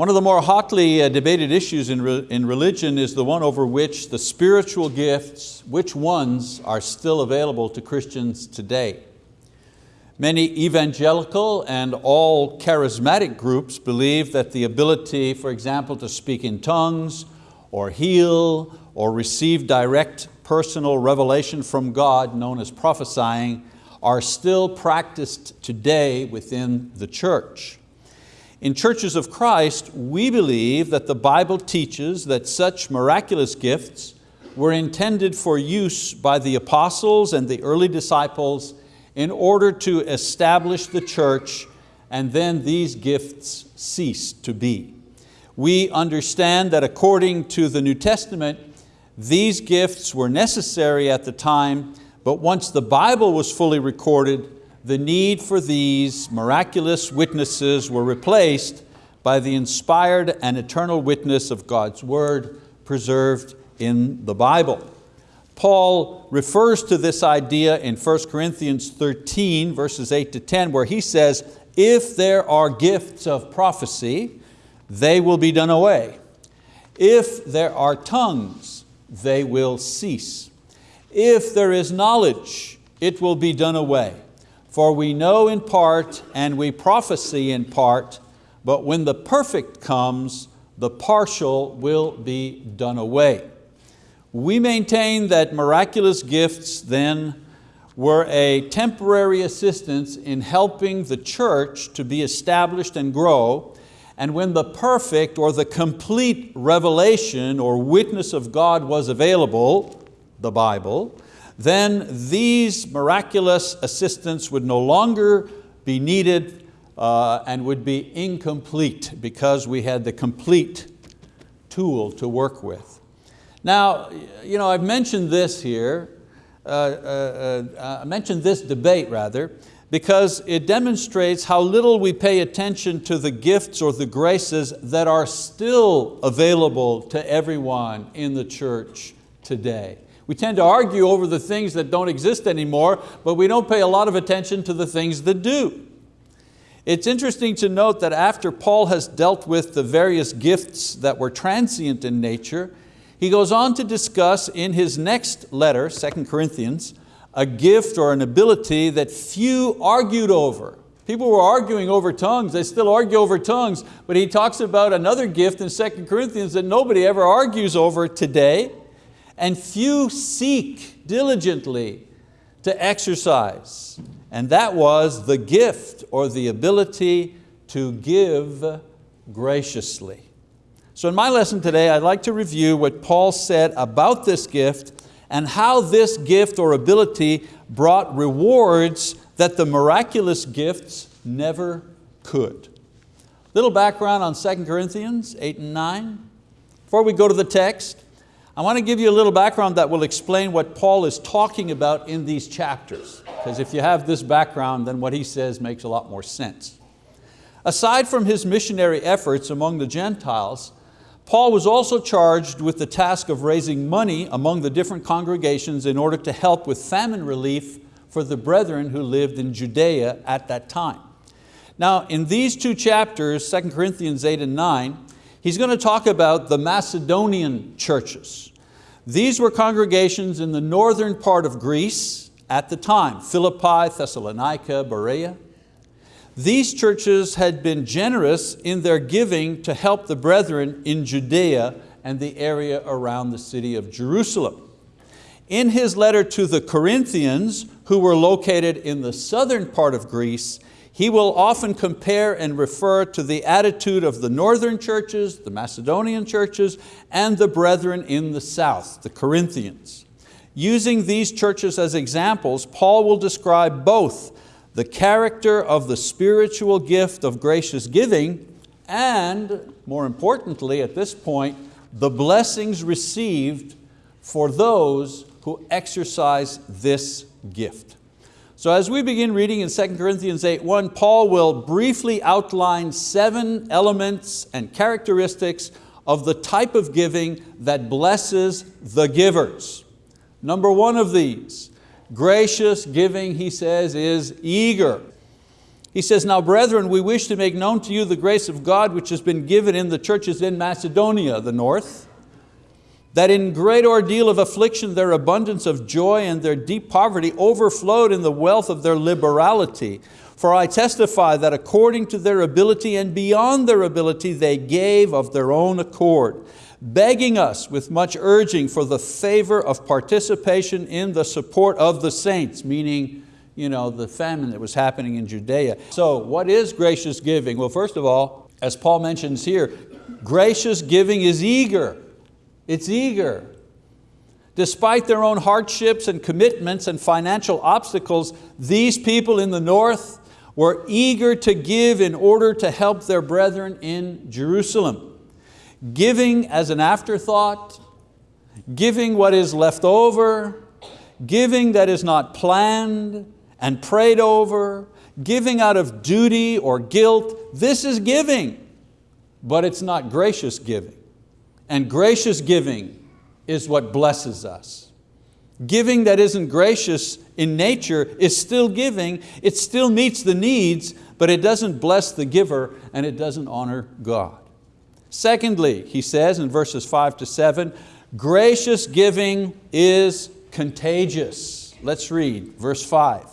One of the more hotly uh, debated issues in, in religion is the one over which the spiritual gifts, which ones are still available to Christians today. Many evangelical and all charismatic groups believe that the ability, for example, to speak in tongues or heal or receive direct personal revelation from God, known as prophesying, are still practiced today within the church. In churches of Christ, we believe that the Bible teaches that such miraculous gifts were intended for use by the apostles and the early disciples in order to establish the church and then these gifts ceased to be. We understand that according to the New Testament, these gifts were necessary at the time, but once the Bible was fully recorded, the need for these miraculous witnesses were replaced by the inspired and eternal witness of God's word preserved in the Bible. Paul refers to this idea in 1 Corinthians 13 verses 8 to 10 where he says, if there are gifts of prophecy, they will be done away. If there are tongues, they will cease. If there is knowledge, it will be done away. For we know in part and we prophesy in part, but when the perfect comes, the partial will be done away. We maintain that miraculous gifts then were a temporary assistance in helping the church to be established and grow, and when the perfect or the complete revelation or witness of God was available, the Bible, then these miraculous assistants would no longer be needed uh, and would be incomplete because we had the complete tool to work with. Now, you know, I've mentioned this here, uh, uh, uh, I mentioned this debate rather, because it demonstrates how little we pay attention to the gifts or the graces that are still available to everyone in the church today. We tend to argue over the things that don't exist anymore, but we don't pay a lot of attention to the things that do. It's interesting to note that after Paul has dealt with the various gifts that were transient in nature, he goes on to discuss in his next letter, 2 Corinthians, a gift or an ability that few argued over. People were arguing over tongues, they still argue over tongues, but he talks about another gift in 2 Corinthians that nobody ever argues over today, and few seek diligently to exercise. And that was the gift or the ability to give graciously. So in my lesson today, I'd like to review what Paul said about this gift and how this gift or ability brought rewards that the miraculous gifts never could. Little background on 2 Corinthians 8 and 9. Before we go to the text, I want to give you a little background that will explain what Paul is talking about in these chapters. Because if you have this background, then what he says makes a lot more sense. Aside from his missionary efforts among the Gentiles, Paul was also charged with the task of raising money among the different congregations in order to help with famine relief for the brethren who lived in Judea at that time. Now in these two chapters, 2 Corinthians 8 and 9, He's going to talk about the Macedonian churches. These were congregations in the northern part of Greece at the time, Philippi, Thessalonica, Berea. These churches had been generous in their giving to help the brethren in Judea and the area around the city of Jerusalem. In his letter to the Corinthians, who were located in the southern part of Greece, he will often compare and refer to the attitude of the northern churches, the Macedonian churches, and the brethren in the south, the Corinthians. Using these churches as examples, Paul will describe both the character of the spiritual gift of gracious giving and, more importantly at this point, the blessings received for those who exercise this gift. So as we begin reading in 2 Corinthians 8.1, Paul will briefly outline seven elements and characteristics of the type of giving that blesses the givers. Number one of these, gracious giving, he says, is eager. He says, now brethren, we wish to make known to you the grace of God which has been given in the churches in Macedonia, the north, that in great ordeal of affliction their abundance of joy and their deep poverty overflowed in the wealth of their liberality. For I testify that according to their ability and beyond their ability they gave of their own accord, begging us with much urging for the favor of participation in the support of the saints, meaning you know, the famine that was happening in Judea. So what is gracious giving? Well, first of all, as Paul mentions here, gracious giving is eager. It's eager. Despite their own hardships and commitments and financial obstacles, these people in the north were eager to give in order to help their brethren in Jerusalem. Giving as an afterthought, giving what is left over, giving that is not planned, and prayed over, giving out of duty or guilt, this is giving, but it's not gracious giving. And gracious giving is what blesses us. Giving that isn't gracious in nature is still giving, it still meets the needs, but it doesn't bless the giver and it doesn't honor God. Secondly, he says in verses five to seven, gracious giving is contagious. Let's read verse five.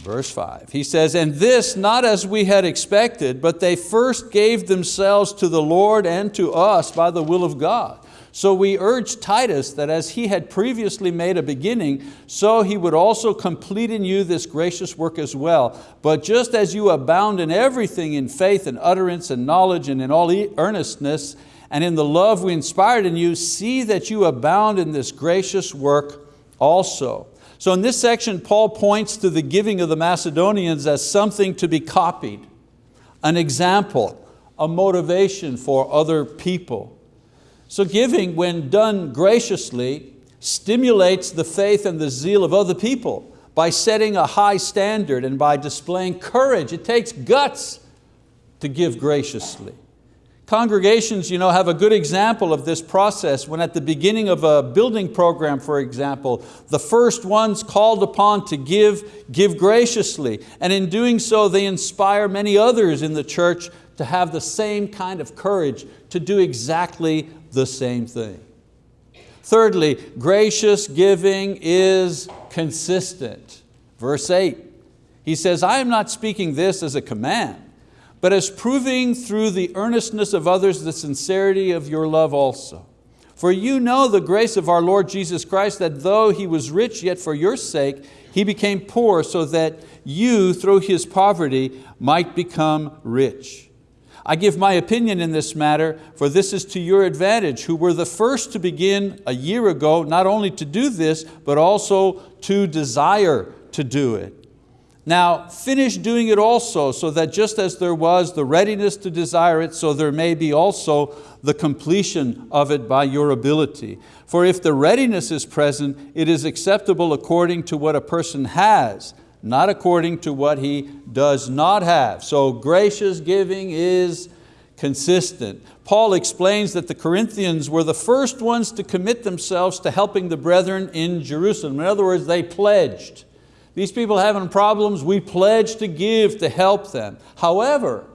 Verse 5, he says, And this not as we had expected, but they first gave themselves to the Lord and to us by the will of God. So we urge Titus that as he had previously made a beginning, so he would also complete in you this gracious work as well. But just as you abound in everything in faith and utterance and knowledge and in all earnestness, and in the love we inspired in you, see that you abound in this gracious work also. So in this section, Paul points to the giving of the Macedonians as something to be copied, an example, a motivation for other people. So giving, when done graciously, stimulates the faith and the zeal of other people by setting a high standard and by displaying courage. It takes guts to give graciously. Congregations you know, have a good example of this process when at the beginning of a building program, for example, the first ones called upon to give, give graciously. And in doing so, they inspire many others in the church to have the same kind of courage to do exactly the same thing. Thirdly, gracious giving is consistent. Verse eight, he says, I am not speaking this as a command, but as proving through the earnestness of others the sincerity of your love also. For you know the grace of our Lord Jesus Christ, that though He was rich, yet for your sake He became poor, so that you, through His poverty, might become rich. I give my opinion in this matter, for this is to your advantage, who were the first to begin a year ago, not only to do this, but also to desire to do it. Now finish doing it also, so that just as there was the readiness to desire it, so there may be also the completion of it by your ability. For if the readiness is present, it is acceptable according to what a person has, not according to what he does not have. So gracious giving is consistent. Paul explains that the Corinthians were the first ones to commit themselves to helping the brethren in Jerusalem. In other words, they pledged. These people having problems, we pledge to give to help them. However,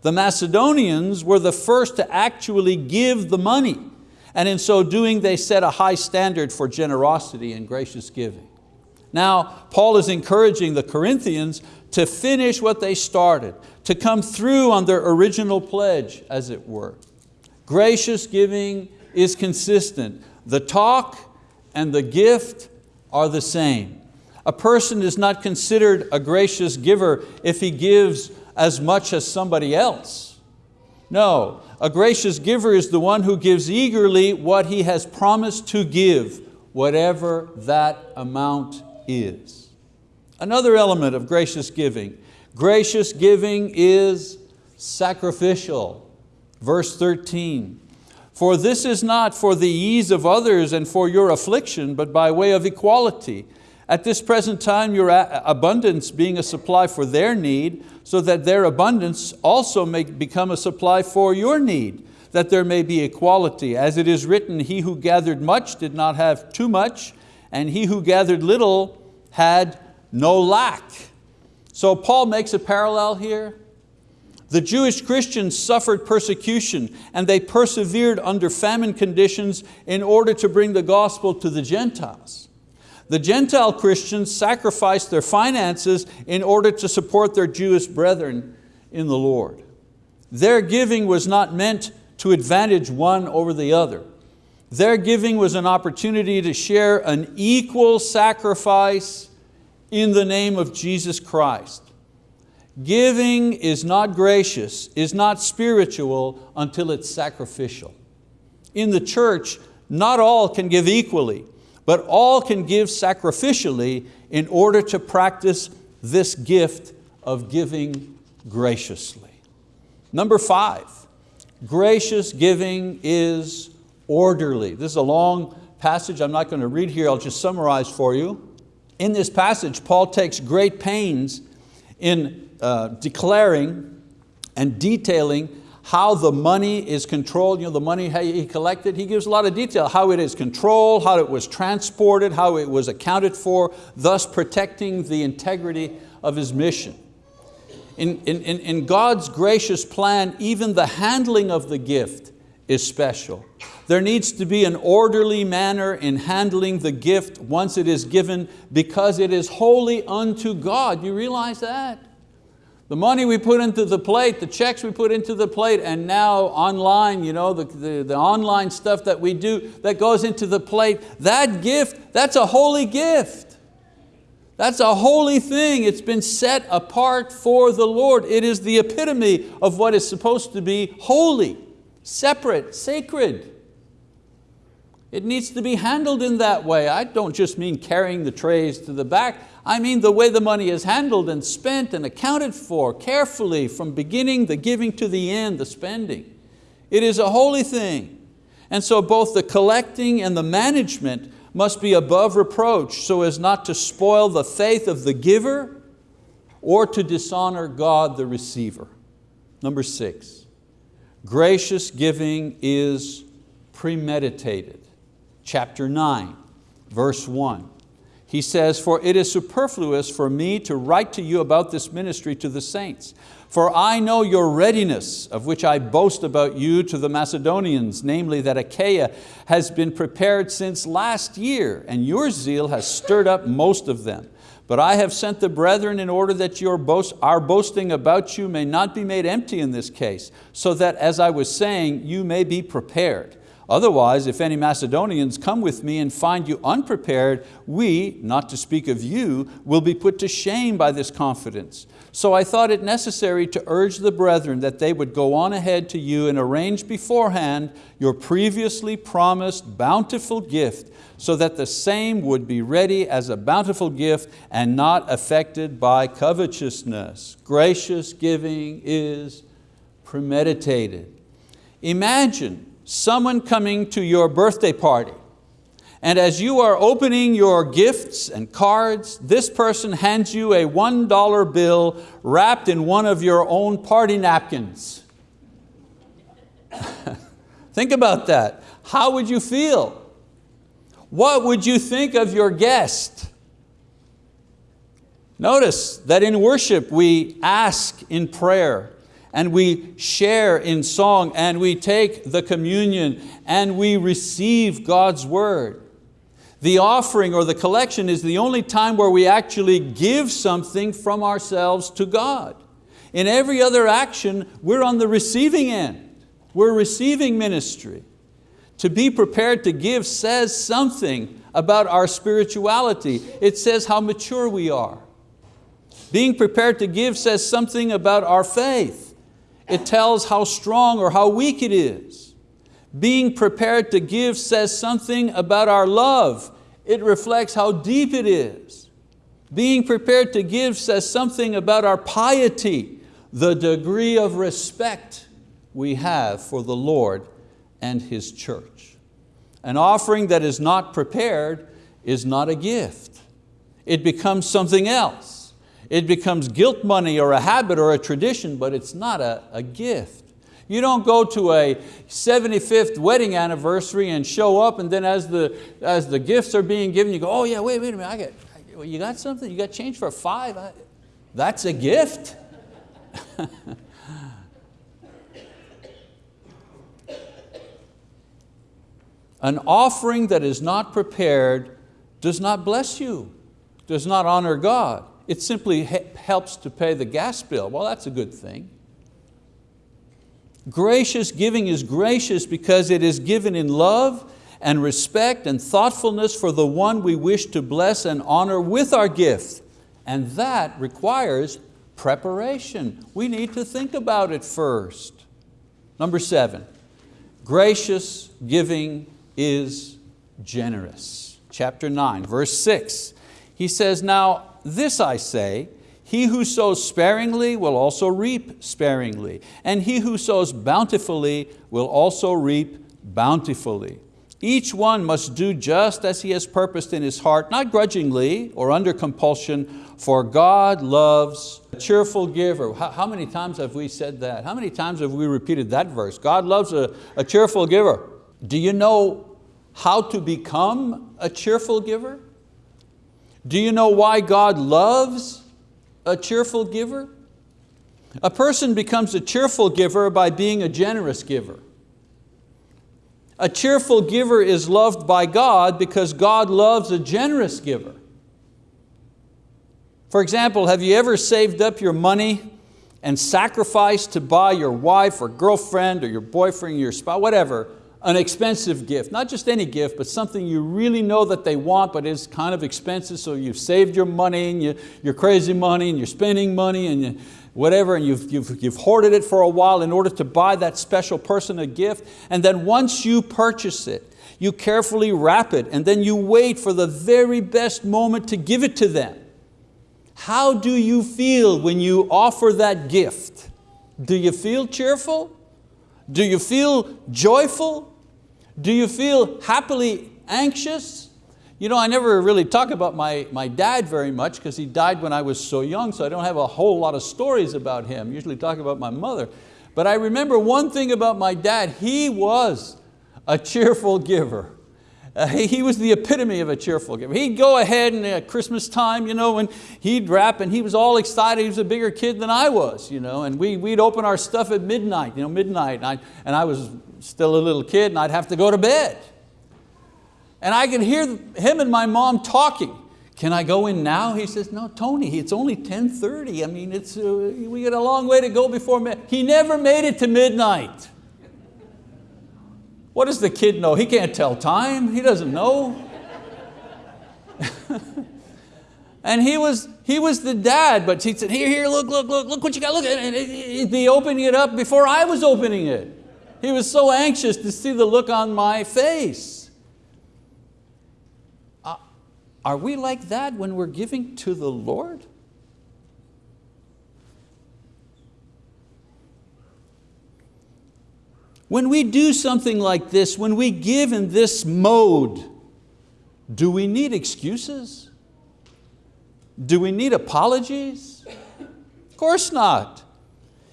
the Macedonians were the first to actually give the money. And in so doing, they set a high standard for generosity and gracious giving. Now, Paul is encouraging the Corinthians to finish what they started, to come through on their original pledge, as it were. Gracious giving is consistent. The talk and the gift are the same. A person is not considered a gracious giver if he gives as much as somebody else. No, a gracious giver is the one who gives eagerly what he has promised to give, whatever that amount is. Another element of gracious giving, gracious giving is sacrificial. Verse 13, for this is not for the ease of others and for your affliction, but by way of equality. At this present time, your abundance being a supply for their need, so that their abundance also may become a supply for your need, that there may be equality. As it is written, he who gathered much did not have too much, and he who gathered little had no lack. So Paul makes a parallel here. The Jewish Christians suffered persecution and they persevered under famine conditions in order to bring the gospel to the Gentiles. The Gentile Christians sacrificed their finances in order to support their Jewish brethren in the Lord. Their giving was not meant to advantage one over the other. Their giving was an opportunity to share an equal sacrifice in the name of Jesus Christ. Giving is not gracious, is not spiritual until it's sacrificial. In the church, not all can give equally, but all can give sacrificially in order to practice this gift of giving graciously. Number five, gracious giving is orderly. This is a long passage I'm not going to read here, I'll just summarize for you. In this passage, Paul takes great pains in uh, declaring and detailing how the money is controlled, you know, the money he collected, he gives a lot of detail, how it is controlled, how it was transported, how it was accounted for, thus protecting the integrity of his mission. In, in, in God's gracious plan, even the handling of the gift is special. There needs to be an orderly manner in handling the gift once it is given because it is holy unto God. You realize that? The money we put into the plate, the checks we put into the plate, and now online, you know, the, the, the, online stuff that we do that goes into the plate, that gift, that's a holy gift. That's a holy thing. It's been set apart for the Lord. It is the epitome of what is supposed to be holy, separate, sacred. It needs to be handled in that way. I don't just mean carrying the trays to the back. I mean the way the money is handled and spent and accounted for carefully from beginning the giving to the end, the spending. It is a holy thing. And so both the collecting and the management must be above reproach so as not to spoil the faith of the giver or to dishonor God the receiver. Number six, gracious giving is premeditated chapter 9, verse 1. He says, for it is superfluous for me to write to you about this ministry to the saints. For I know your readiness, of which I boast about you to the Macedonians, namely that Achaia has been prepared since last year, and your zeal has stirred up most of them. But I have sent the brethren in order that your boast, our boasting about you may not be made empty in this case, so that, as I was saying, you may be prepared. Otherwise, if any Macedonians come with me and find you unprepared, we, not to speak of you, will be put to shame by this confidence. So I thought it necessary to urge the brethren that they would go on ahead to you and arrange beforehand your previously promised bountiful gift so that the same would be ready as a bountiful gift and not affected by covetousness. Gracious giving is premeditated. Imagine someone coming to your birthday party and as you are opening your gifts and cards, this person hands you a $1 bill wrapped in one of your own party napkins. think about that. How would you feel? What would you think of your guest? Notice that in worship we ask in prayer and we share in song and we take the communion and we receive God's word. The offering or the collection is the only time where we actually give something from ourselves to God. In every other action, we're on the receiving end. We're receiving ministry. To be prepared to give says something about our spirituality. It says how mature we are. Being prepared to give says something about our faith. It tells how strong or how weak it is. Being prepared to give says something about our love. It reflects how deep it is. Being prepared to give says something about our piety, the degree of respect we have for the Lord and His church. An offering that is not prepared is not a gift. It becomes something else. It becomes guilt money or a habit or a tradition, but it's not a, a gift. You don't go to a 75th wedding anniversary and show up and then as the, as the gifts are being given, you go, oh yeah, wait, wait a minute, I got, you got something? You got change for five? I, That's a gift. An offering that is not prepared does not bless you, does not honor God. It simply helps to pay the gas bill. Well, that's a good thing. Gracious giving is gracious because it is given in love and respect and thoughtfulness for the one we wish to bless and honor with our gift. And that requires preparation. We need to think about it first. Number seven, gracious giving is generous. Chapter 9, verse 6. He says, Now this I say, he who sows sparingly will also reap sparingly, and he who sows bountifully will also reap bountifully. Each one must do just as he has purposed in his heart, not grudgingly or under compulsion, for God loves a cheerful giver. How, many times have we said that? How many times have we repeated that verse? God loves a, a cheerful giver. Do you know how to become a cheerful giver? Do you know why God loves a cheerful giver? A person becomes a cheerful giver by being a generous giver. A cheerful giver is loved by God because God loves a generous giver. For example, have you ever saved up your money and sacrificed to buy your wife or girlfriend or your boyfriend or your spouse, whatever, an expensive gift, not just any gift, but something you really know that they want, but is kind of expensive, so you've saved your money and you, your crazy money and you're spending money and you, whatever, and you've, you've, you've hoarded it for a while in order to buy that special person a gift, and then once you purchase it, you carefully wrap it, and then you wait for the very best moment to give it to them. How do you feel when you offer that gift? Do you feel cheerful? Do you feel joyful? Do you feel happily anxious? You know, I never really talk about my, my dad very much because he died when I was so young, so I don't have a whole lot of stories about him. I usually talk about my mother. But I remember one thing about my dad, he was a cheerful giver. Uh, he, he, was the epitome of a cheerful giver. He'd go ahead and at Christmas time, you know, and he'd wrap and he was all excited. He was a bigger kid than I was, you know, and we, we'd open our stuff at midnight, you know, midnight, and I, and I was still a little kid and I'd have to go to bed. And I could hear him and my mom talking. Can I go in now? He says, no, Tony, it's only 10.30. I mean, it's, uh, we got a long way to go before midnight. He never made it to midnight. What does the kid know? He can't tell time, he doesn't know. and he was, he was the dad, but he said, here, here, look, look, look, look what you got, look. And he'd be opening it up before I was opening it. He was so anxious to see the look on my face. Uh, are we like that when we're giving to the Lord? When we do something like this, when we give in this mode, do we need excuses? Do we need apologies? Of course not.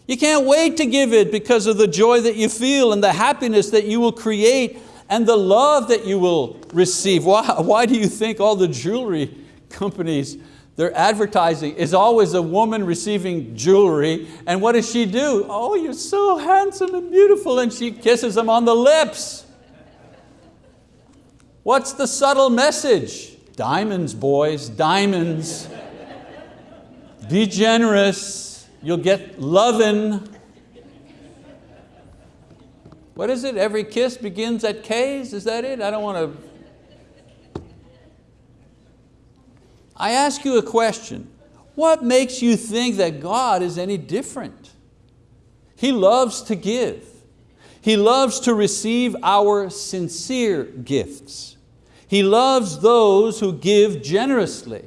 You can't wait to give it because of the joy that you feel and the happiness that you will create and the love that you will receive. Why, why do you think all the jewelry companies, their advertising is always a woman receiving jewelry and what does she do? Oh, you're so handsome and beautiful and she kisses them on the lips. What's the subtle message? Diamonds, boys, diamonds. Be generous. You'll get lovin'. What is it? Every kiss begins at Kay's? Is that it? I don't want to. I ask you a question. What makes you think that God is any different? He loves to give. He loves to receive our sincere gifts. He loves those who give generously.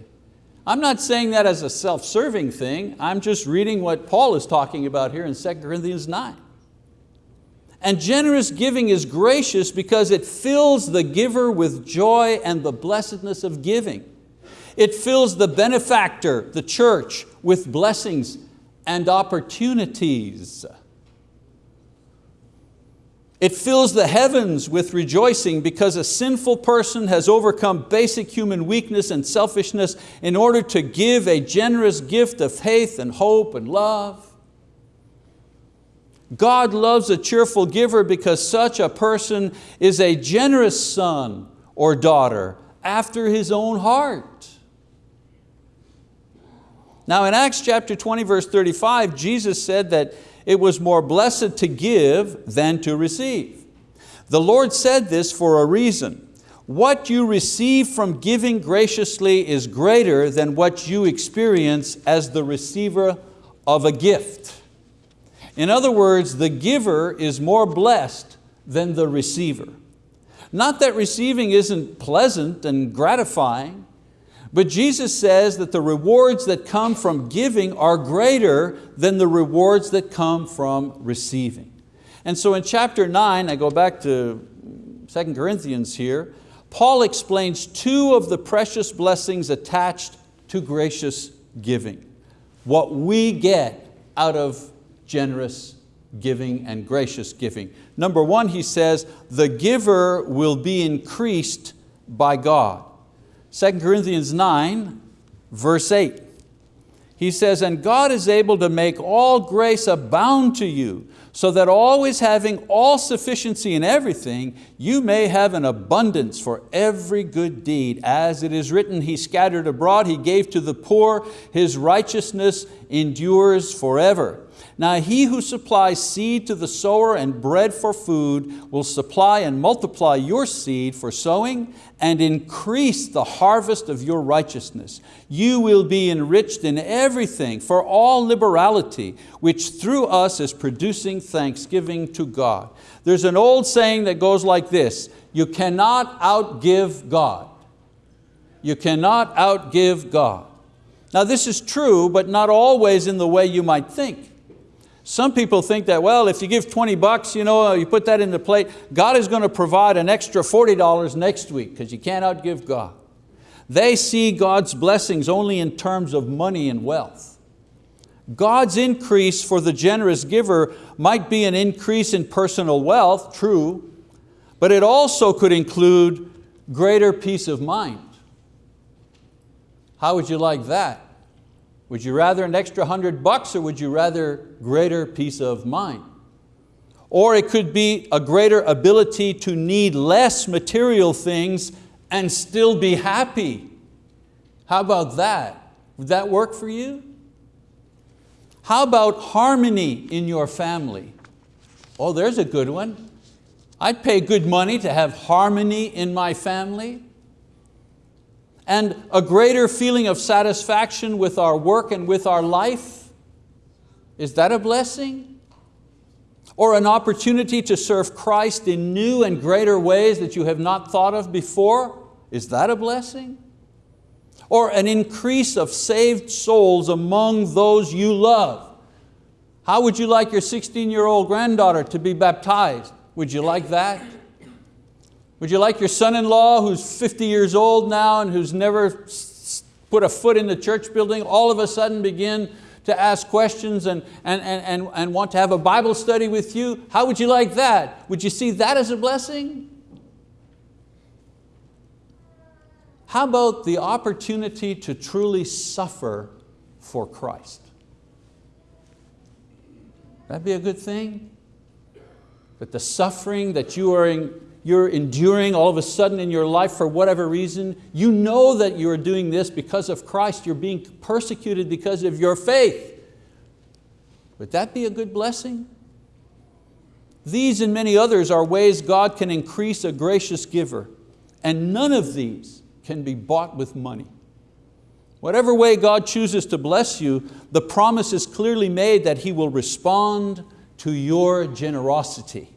I'm not saying that as a self-serving thing, I'm just reading what Paul is talking about here in 2 Corinthians 9. And generous giving is gracious because it fills the giver with joy and the blessedness of giving. It fills the benefactor, the church, with blessings and opportunities. It fills the heavens with rejoicing because a sinful person has overcome basic human weakness and selfishness in order to give a generous gift of faith and hope and love. God loves a cheerful giver because such a person is a generous son or daughter after his own heart. Now in Acts chapter 20 verse 35, Jesus said that it was more blessed to give than to receive. The Lord said this for a reason. What you receive from giving graciously is greater than what you experience as the receiver of a gift. In other words, the giver is more blessed than the receiver. Not that receiving isn't pleasant and gratifying, but Jesus says that the rewards that come from giving are greater than the rewards that come from receiving. And so in chapter nine, I go back to 2 Corinthians here, Paul explains two of the precious blessings attached to gracious giving. What we get out of generous giving and gracious giving. Number one, he says, the giver will be increased by God. 2 Corinthians 9, verse 8. He says, and God is able to make all grace abound to you, so that always having all sufficiency in everything, you may have an abundance for every good deed. As it is written, He scattered abroad, He gave to the poor, His righteousness endures forever. Now he who supplies seed to the sower and bread for food will supply and multiply your seed for sowing and increase the harvest of your righteousness. You will be enriched in everything for all liberality, which through us is producing thanksgiving to God. There's an old saying that goes like this, you cannot outgive God. You cannot outgive God. Now this is true, but not always in the way you might think. Some people think that, well, if you give 20 bucks, you, know, uh, you put that in the plate, God is going to provide an extra $40 next week because you can't outgive God. They see God's blessings only in terms of money and wealth. God's increase for the generous giver might be an increase in personal wealth, true, but it also could include greater peace of mind. How would you like that? Would you rather an extra hundred bucks or would you rather greater peace of mind? Or it could be a greater ability to need less material things and still be happy. How about that? Would that work for you? How about harmony in your family? Oh, there's a good one. I'd pay good money to have harmony in my family and a greater feeling of satisfaction with our work and with our life? Is that a blessing? Or an opportunity to serve Christ in new and greater ways that you have not thought of before? Is that a blessing? Or an increase of saved souls among those you love? How would you like your 16-year-old granddaughter to be baptized? Would you like that? Would you like your son-in-law who's 50 years old now and who's never put a foot in the church building, all of a sudden begin to ask questions and, and, and, and and want to have a Bible study with you? How would you like that? Would you see that as a blessing? How about the opportunity to truly suffer for Christ? That'd be a good thing? That the suffering that you are in, you're enduring all of a sudden in your life for whatever reason, you know that you're doing this because of Christ, you're being persecuted because of your faith. Would that be a good blessing? These and many others are ways God can increase a gracious giver, and none of these can be bought with money. Whatever way God chooses to bless you, the promise is clearly made that He will respond to your generosity.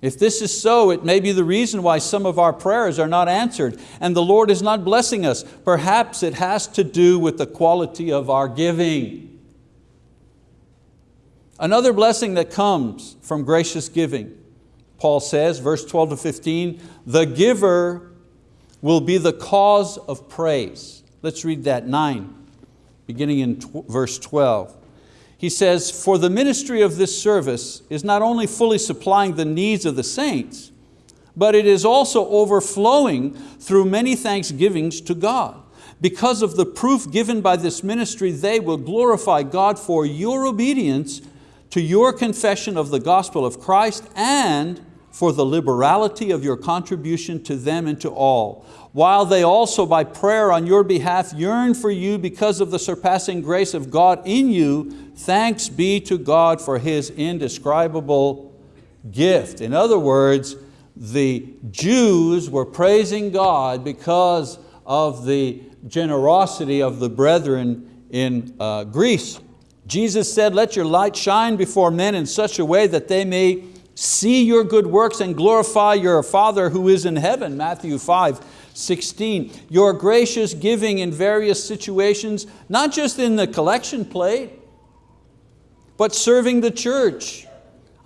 If this is so, it may be the reason why some of our prayers are not answered and the Lord is not blessing us. Perhaps it has to do with the quality of our giving. Another blessing that comes from gracious giving, Paul says, verse 12 to 15, the giver will be the cause of praise. Let's read that, nine, beginning in verse 12. He says, for the ministry of this service is not only fully supplying the needs of the saints, but it is also overflowing through many thanksgivings to God. Because of the proof given by this ministry, they will glorify God for your obedience to your confession of the gospel of Christ and for the liberality of your contribution to them and to all, while they also by prayer on your behalf yearn for you because of the surpassing grace of God in you, thanks be to God for His indescribable gift. In other words, the Jews were praising God because of the generosity of the brethren in uh, Greece. Jesus said, let your light shine before men in such a way that they may see your good works and glorify your Father who is in heaven, Matthew 5, 16. Your gracious giving in various situations, not just in the collection plate, but serving the church,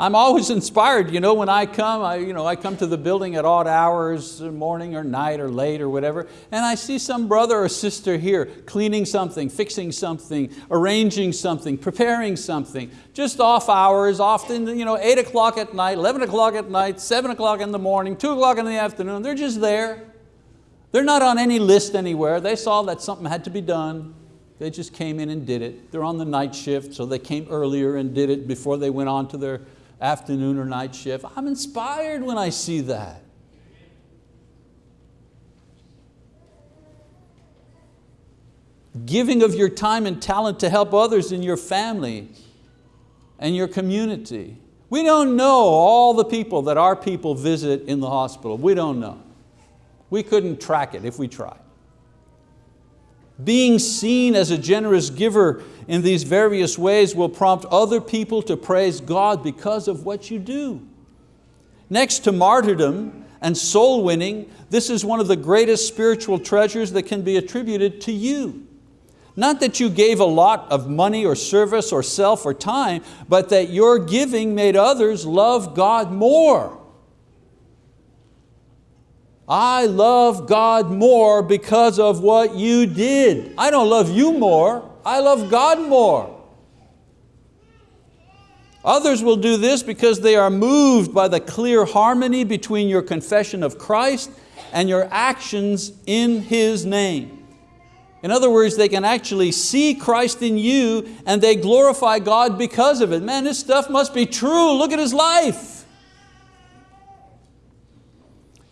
I'm always inspired, you know, when I come, I, you know, I come to the building at odd hours, morning or night or late or whatever, and I see some brother or sister here cleaning something, fixing something, arranging something, preparing something, just off hours, often you know, eight o'clock at night, 11 o'clock at night, seven o'clock in the morning, two o'clock in the afternoon, they're just there. They're not on any list anywhere. They saw that something had to be done. They just came in and did it. They're on the night shift, so they came earlier and did it before they went on to their afternoon or night shift. I'm inspired when I see that. Giving of your time and talent to help others in your family and your community. We don't know all the people that our people visit in the hospital. We don't know. We couldn't track it if we tried. Being seen as a generous giver in these various ways will prompt other people to praise God because of what you do. Next to martyrdom and soul winning, this is one of the greatest spiritual treasures that can be attributed to you. Not that you gave a lot of money or service or self or time, but that your giving made others love God more. I love God more because of what you did. I don't love you more, I love God more. Others will do this because they are moved by the clear harmony between your confession of Christ and your actions in His name. In other words, they can actually see Christ in you and they glorify God because of it. Man, this stuff must be true. Look at his life.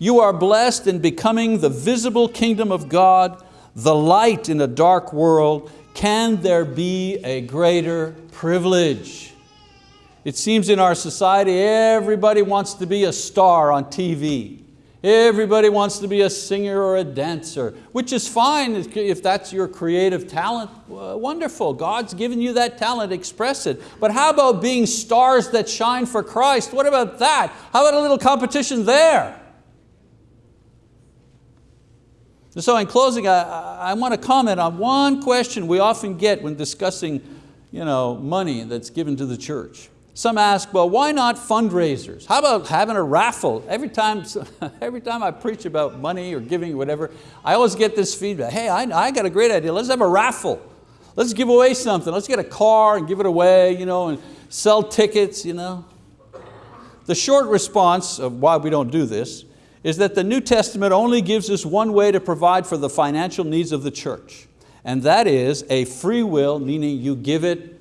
You are blessed in becoming the visible kingdom of God, the light in a dark world, can there be a greater privilege? It seems in our society everybody wants to be a star on TV. Everybody wants to be a singer or a dancer, which is fine if that's your creative talent, wonderful. God's given you that talent, express it. But how about being stars that shine for Christ? What about that? How about a little competition there? So in closing, I, I want to comment on one question we often get when discussing you know, money that's given to the church. Some ask, well, why not fundraisers? How about having a raffle? Every time, every time I preach about money or giving or whatever, I always get this feedback, hey, I, I got a great idea, let's have a raffle. Let's give away something. Let's get a car and give it away you know, and sell tickets. You know. The short response of why we don't do this is that the New Testament only gives us one way to provide for the financial needs of the church, and that is a free will, meaning you give it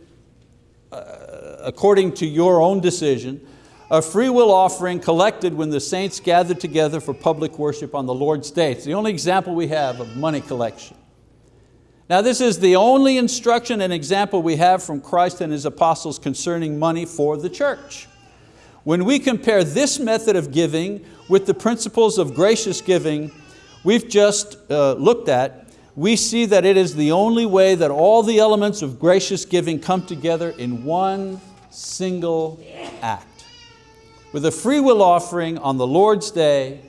uh, according to your own decision, a free will offering collected when the saints gather together for public worship on the Lord's Day. It's the only example we have of money collection. Now this is the only instruction and example we have from Christ and His apostles concerning money for the church. When we compare this method of giving with the principles of gracious giving we've just uh, looked at, we see that it is the only way that all the elements of gracious giving come together in one single act. With a free will offering on the Lord's day,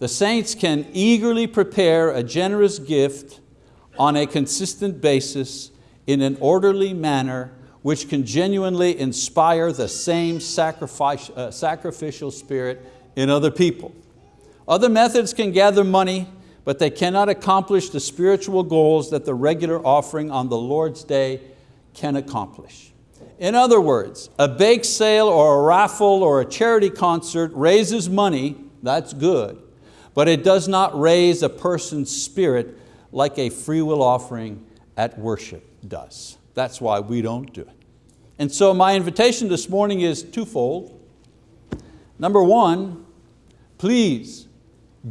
the saints can eagerly prepare a generous gift on a consistent basis in an orderly manner which can genuinely inspire the same uh, sacrificial spirit in other people. Other methods can gather money, but they cannot accomplish the spiritual goals that the regular offering on the Lord's day can accomplish. In other words, a bake sale or a raffle or a charity concert raises money, that's good, but it does not raise a person's spirit like a free will offering at worship does. That's why we don't do it. And so my invitation this morning is twofold. Number one, please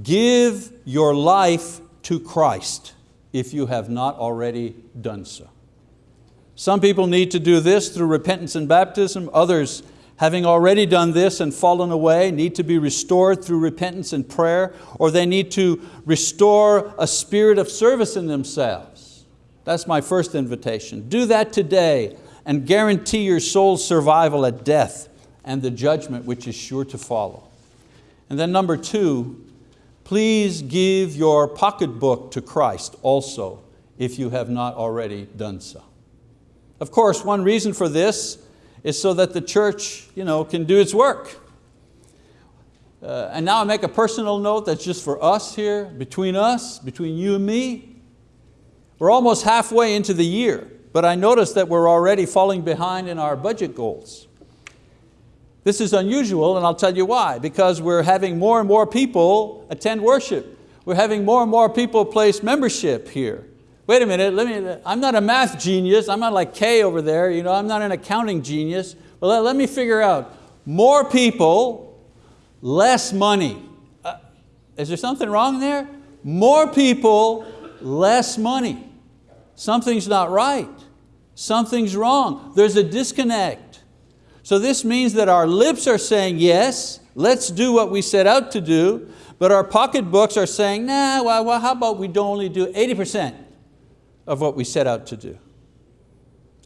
give your life to Christ if you have not already done so. Some people need to do this through repentance and baptism. Others, having already done this and fallen away, need to be restored through repentance and prayer, or they need to restore a spirit of service in themselves. That's my first invitation. Do that today and guarantee your soul's survival at death and the judgment which is sure to follow. And then number two, please give your pocketbook to Christ also if you have not already done so. Of course, one reason for this is so that the church you know, can do its work. Uh, and now I make a personal note that's just for us here, between us, between you and me. We're almost halfway into the year, but I notice that we're already falling behind in our budget goals. This is unusual and I'll tell you why, because we're having more and more people attend worship. We're having more and more people place membership here wait a minute, let me, I'm not a math genius, I'm not like Kay over there, you know, I'm not an accounting genius. Well, let, let me figure out, more people, less money. Uh, is there something wrong there? More people, less money. Something's not right. Something's wrong. There's a disconnect. So this means that our lips are saying yes, let's do what we set out to do, but our pocketbooks are saying, nah, well, well how about we don't only do 80%? of what we set out to do.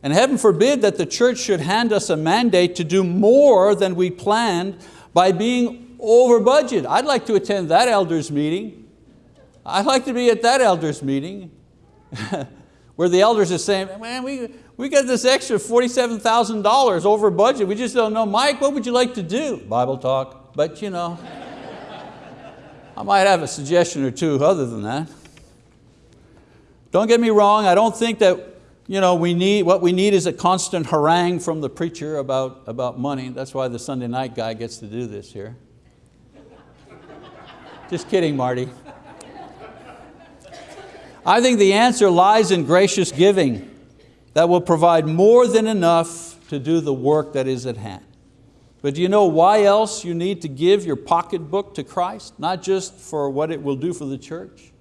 And heaven forbid that the church should hand us a mandate to do more than we planned by being over budget. I'd like to attend that elders meeting. I'd like to be at that elders meeting where the elders are saying, man, we, we got this extra $47,000 over budget. We just don't know. Mike, what would you like to do? Bible talk, but you know, I might have a suggestion or two other than that. Don't get me wrong, I don't think that you know, we need, what we need is a constant harangue from the preacher about, about money. That's why the Sunday night guy gets to do this here. Just kidding, Marty. I think the answer lies in gracious giving that will provide more than enough to do the work that is at hand. But do you know why else you need to give your pocketbook to Christ? Not just for what it will do for the church,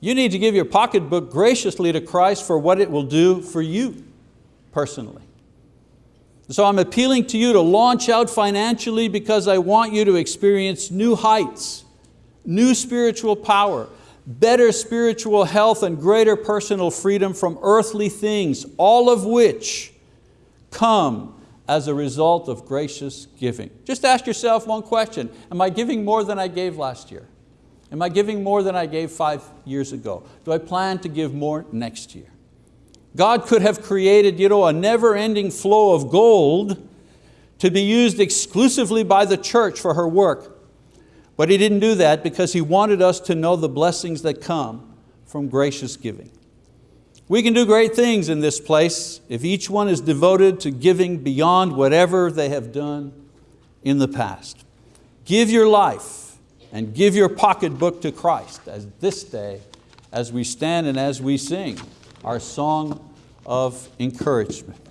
you need to give your pocketbook graciously to Christ for what it will do for you personally. So I'm appealing to you to launch out financially because I want you to experience new heights, new spiritual power, better spiritual health and greater personal freedom from earthly things, all of which come as a result of gracious giving. Just ask yourself one question, am I giving more than I gave last year? Am I giving more than I gave five years ago? Do I plan to give more next year? God could have created you know, a never-ending flow of gold to be used exclusively by the church for her work. But He didn't do that because He wanted us to know the blessings that come from gracious giving. We can do great things in this place if each one is devoted to giving beyond whatever they have done in the past. Give your life and give your pocketbook to Christ as this day as we stand and as we sing our song of encouragement.